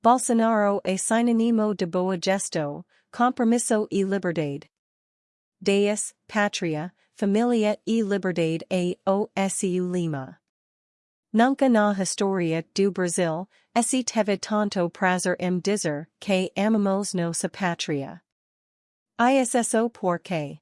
Bolsonaro é sinônimo de boa gesto, compromisso e liberdade. Deus, Pátria, Família e Liberdade a o SU Lima. Nunca na história do Brasil, esse teve tanto prazer em dizer que amamos nossa pátria. ISSO porque.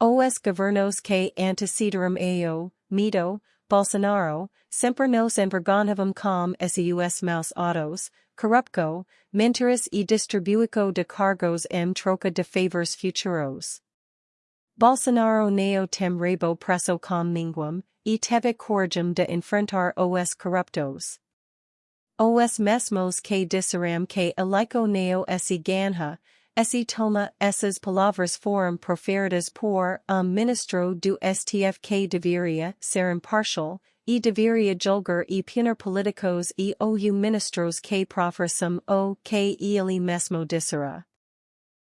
Os governos que antecederam ao, mito, Bolsonaro, sempre nos envergonhavam com seus maus autos, corrupco, mentiras e distribuico de cargos em troca de favores futuros. Bolsonaro neo tem rebo presso com minguam, e teve coragem de enfrentar os corruptos. Os mesmos que disseram que alico neo esse ganha, esse toma essas palavras foram proferidas por um ministro do STF que deveria ser impartial, e deveria julgar e punir políticos e ou ministros que professam o que ele mesmo dissera.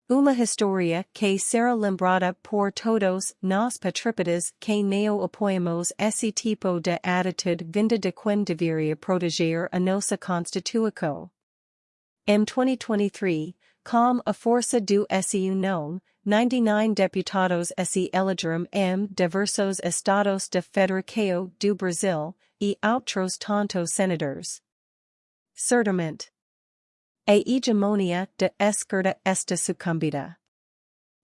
Uma historia que será lembrada por todos nós patripotas que neo apoiamos esse tipo de atitude vinda de quem deveria proteger a nossa constituição. Em 2023, com a força do SU non, 99 deputados se elegeram em diversos estados de Federação do Brasil, e outros tantos senadores. Certamente. A hegemonia de esquerda está sucumbida.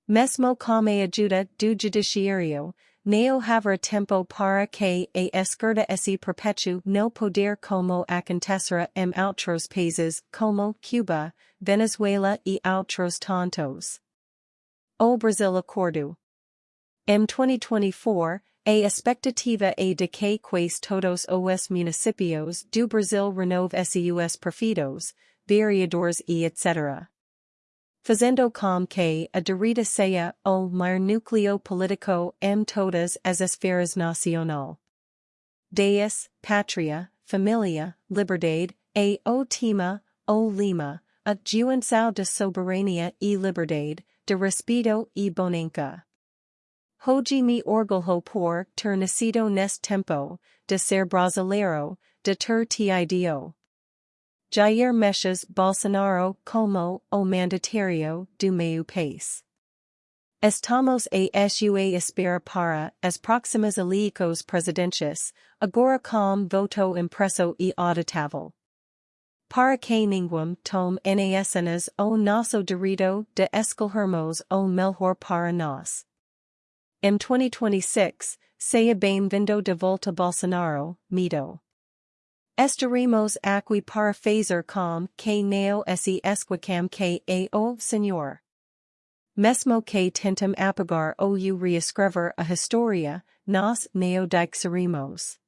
Mesmo como a ajuda do judiciário, neo haver tempo para que a esquerda se perpetue no poder como acontecera em outros países como Cuba, Venezuela e outros tantos. O Brasil acordo. M 2024, a expectativa é de que quase todos os municípios do Brasil renove seus prefeitos, vereadores e etc. Fazendo com que a direita seja o maior núcleo político em todas as esferas nacional. Deus, pátria, família, liberdade, e o tema, o lima, a juventude de soberania e liberdade, de respeto e bonança. Hoje me orgulho por ter nascido neste tempo, de ser brasileiro, de ter tido. Jair Messias Bolsonaro como o mandatário do meu país. Estamos a sua espera para as próximas eleições presidenciais, agora com voto impresso e auditável. Para que ninguém tome nas o nosso direito de escolhermos o melhor para nós. Em 2026, seja bem-vindo de volta Bolsonaro, mito. Estaremos aqui para fazer com que neo se esquicam que é o Senhor. Mesmo que tentem apagar ou reescrever a história, nós neo dixeremos.